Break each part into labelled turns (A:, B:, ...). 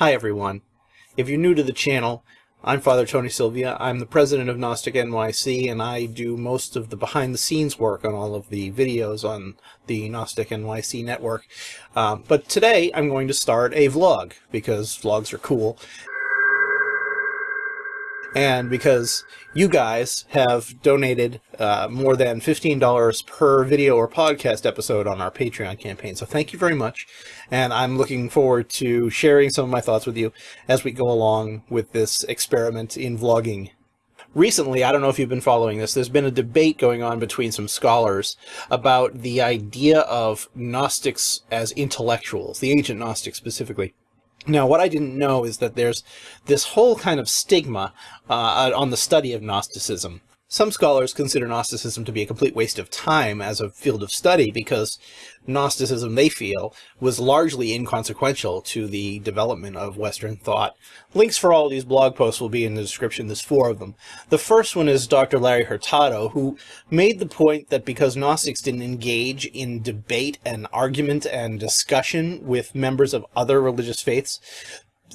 A: Hi everyone. If you're new to the channel, I'm Father Tony Sylvia. I'm the president of Gnostic NYC and I do most of the behind the scenes work on all of the videos on the Gnostic NYC network. Um, but today I'm going to start a vlog because vlogs are cool and because you guys have donated uh, more than $15 per video or podcast episode on our Patreon campaign. So thank you very much, and I'm looking forward to sharing some of my thoughts with you as we go along with this experiment in vlogging. Recently, I don't know if you've been following this, there's been a debate going on between some scholars about the idea of Gnostics as intellectuals, the ancient Gnostics specifically. Now, what I didn't know is that there's this whole kind of stigma uh, on the study of Gnosticism. Some scholars consider Gnosticism to be a complete waste of time as a field of study because Gnosticism, they feel, was largely inconsequential to the development of Western thought. Links for all these blog posts will be in the description. There's four of them. The first one is Dr. Larry Hurtado, who made the point that because Gnostics didn't engage in debate and argument and discussion with members of other religious faiths,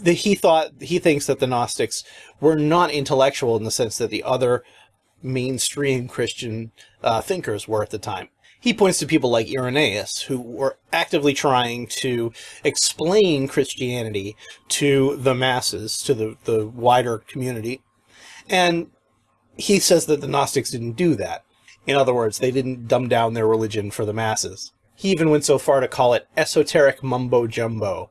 A: the, he thought he thinks that the Gnostics were not intellectual in the sense that the other mainstream Christian uh, thinkers were at the time. He points to people like Irenaeus, who were actively trying to explain Christianity to the masses, to the, the wider community. And he says that the Gnostics didn't do that. In other words, they didn't dumb down their religion for the masses. He even went so far to call it esoteric mumbo-jumbo.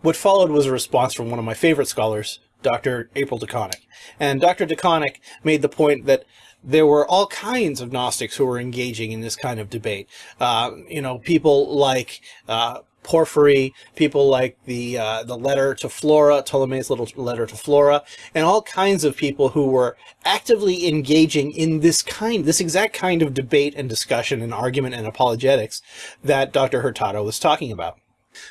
A: What followed was a response from one of my favorite scholars, Dr. April DeConick. And Dr. DeConick made the point that there were all kinds of Gnostics who were engaging in this kind of debate. Uh, you know, people like uh, Porphyry, people like the uh, the letter to Flora, Ptolemy's little letter to Flora, and all kinds of people who were actively engaging in this kind, this exact kind of debate and discussion and argument and apologetics that Dr. Hurtado was talking about.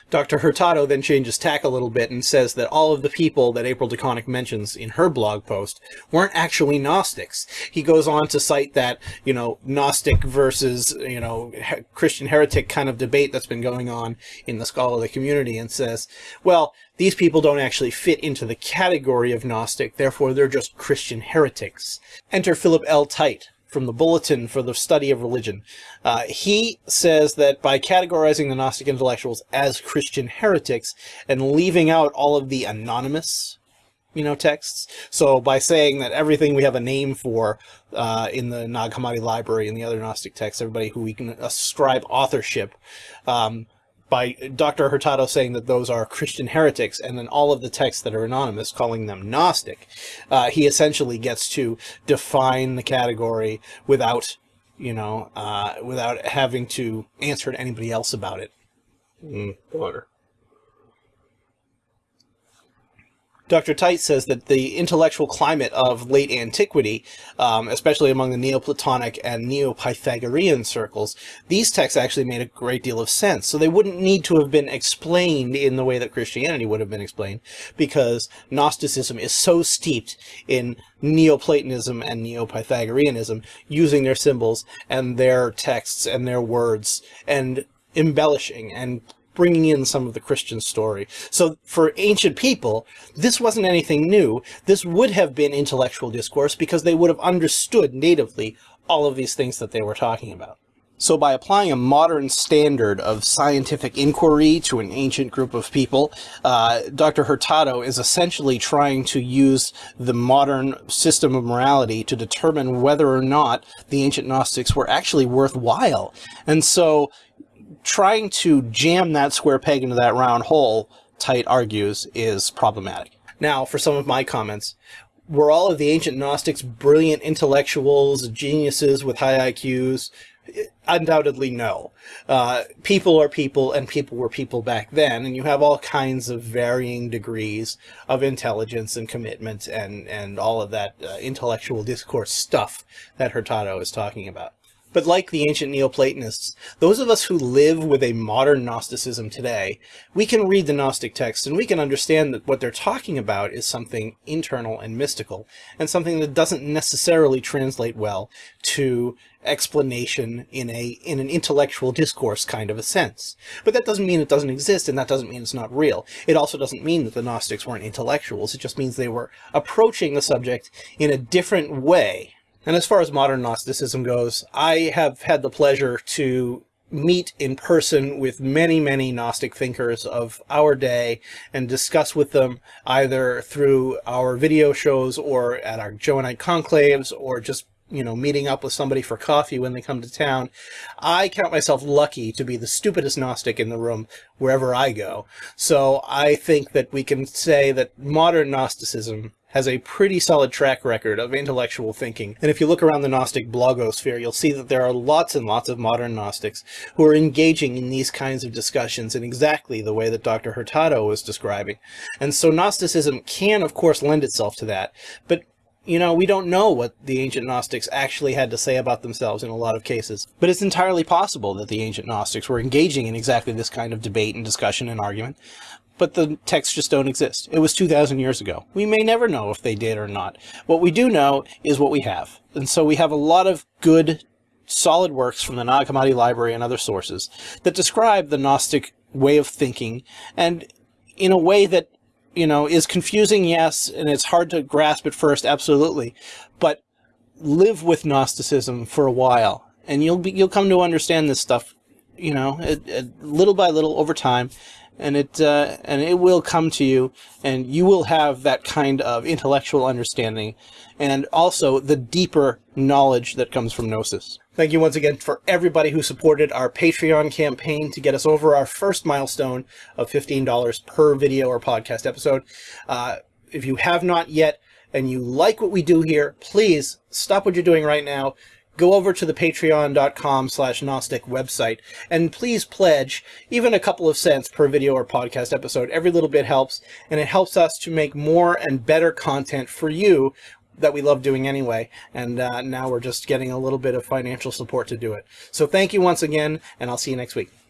A: Dr. Hurtado then changes tack a little bit and says that all of the people that April DeConick mentions in her blog post weren't actually Gnostics. He goes on to cite that, you know, Gnostic versus, you know, Christian heretic kind of debate that's been going on in the scholarly community and says, well, these people don't actually fit into the category of Gnostic, therefore they're just Christian heretics. Enter Philip L. Tite, from the Bulletin for the Study of Religion. Uh, he says that by categorizing the Gnostic intellectuals as Christian heretics and leaving out all of the anonymous you know, texts. So by saying that everything we have a name for uh, in the Nag Hammadi library and the other Gnostic texts, everybody who we can ascribe authorship, um, by Dr. Hurtado saying that those are Christian heretics, and then all of the texts that are anonymous calling them Gnostic, uh, he essentially gets to define the category without, you know, uh, without having to answer to anybody else about it.
B: Mm, water.
A: Dr. Tite says that the intellectual climate of late antiquity, um, especially among the Neoplatonic and Neo-Pythagorean circles, these texts actually made a great deal of sense. So they wouldn't need to have been explained in the way that Christianity would have been explained, because Gnosticism is so steeped in Neoplatonism and Neo-Pythagoreanism, using their symbols and their texts and their words, and embellishing and bringing in some of the Christian story. So for ancient people, this wasn't anything new. This would have been intellectual discourse because they would have understood natively all of these things that they were talking about. So by applying a modern standard of scientific inquiry to an ancient group of people, uh, Dr. Hurtado is essentially trying to use the modern system of morality to determine whether or not the ancient Gnostics were actually worthwhile. And so trying to jam that square peg into that round hole, Tite argues, is problematic. Now, for some of my comments, were all of the ancient Gnostics brilliant intellectuals, geniuses with high IQs? Undoubtedly no. Uh, people are people, and people were people back then, and you have all kinds of varying degrees of intelligence and commitment and, and all of that uh, intellectual discourse stuff that Hurtado is talking about. But like the ancient Neoplatonists, those of us who live with a modern Gnosticism today, we can read the Gnostic texts and we can understand that what they're talking about is something internal and mystical, and something that doesn't necessarily translate well to explanation in a in an intellectual discourse kind of a sense. But that doesn't mean it doesn't exist, and that doesn't mean it's not real. It also doesn't mean that the Gnostics weren't intellectuals, it just means they were approaching the subject in a different way and as far as modern Gnosticism goes, I have had the pleasure to meet in person with many, many Gnostic thinkers of our day and discuss with them either through our video shows or at our Johannite conclaves or just you know, meeting up with somebody for coffee when they come to town. I count myself lucky to be the stupidest Gnostic in the room wherever I go. So I think that we can say that modern Gnosticism has a pretty solid track record of intellectual thinking. And if you look around the Gnostic blogosphere, you'll see that there are lots and lots of modern Gnostics who are engaging in these kinds of discussions in exactly the way that Dr. Hurtado was describing. And so Gnosticism can, of course, lend itself to that. But you know, we don't know what the ancient Gnostics actually had to say about themselves in a lot of cases. But it's entirely possible that the ancient Gnostics were engaging in exactly this kind of debate and discussion and argument but the texts just don't exist. It was 2,000 years ago. We may never know if they did or not. What we do know is what we have. And so we have a lot of good, solid works from the Nag Hammadi Library and other sources that describe the Gnostic way of thinking and in a way that, you know, is confusing, yes, and it's hard to grasp at first, absolutely, but live with Gnosticism for a while and you'll be, you'll come to understand this stuff, you know, it, it, little by little over time and it uh, and it will come to you and you will have that kind of intellectual understanding and also the deeper knowledge that comes from gnosis. Thank you once again for everybody who supported our patreon campaign to get us over our first milestone of $15 per video or podcast episode. Uh, if you have not yet and you like what we do here please stop what you're doing right now go over to the patreon.com slash Gnostic website and please pledge even a couple of cents per video or podcast episode. Every little bit helps and it helps us to make more and better content for you that we love doing anyway. And uh, now we're just getting a little bit of financial support to do it. So thank you once again and I'll see you next week.